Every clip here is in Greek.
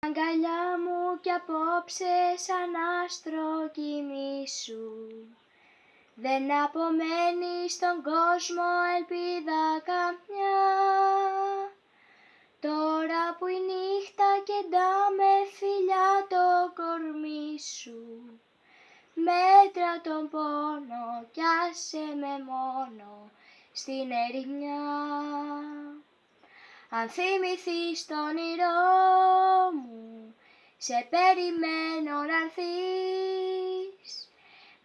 Αγκαλιά μου κι απόψε σαν άστρο κοιμήσου. Δεν απομένει στον κόσμο ελπίδα καμιά. Τώρα που η νύχτα κεντά με φιλιά το κορμί σου Μέτρα τον πόνο κι άσε με μόνο στην ερημιά αν θυμηθείς το όνειρό μου, σε περιμένω να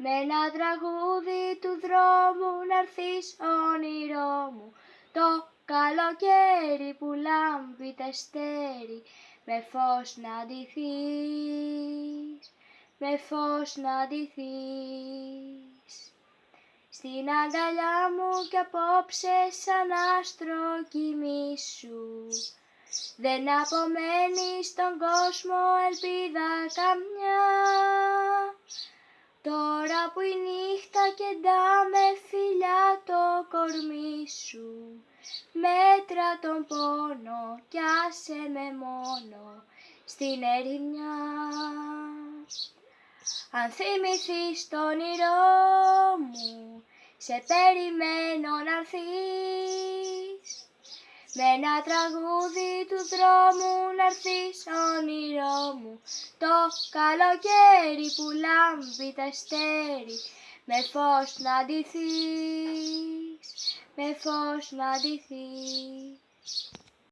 Με ένα τραγούδι του δρόμου να έρθεις όνειρό μου, το καλοκαίρι που λάμπει τα στέρι, με φως να ντυθείς, με φως να ντυθείς. Στην αγκαλιά μου κι απόψε σαν άστρο κοιμήσου Δεν απομένει στον κόσμο ελπίδα καμιά. Τώρα που η νύχτα κεντά με φιλιά το κορμί σου Μέτρα τον πόνο κι άσε με μόνο στην ερημιά. Αν θυμηθείς το όνειρό μου, σε περιμένω να Με ένα τραγούδι του δρόμου να έρθεις όνειρό μου. Το καλοκαίρι που λάμπει τα στέρι Με φως να ντυθείς, με φως να ντυθείς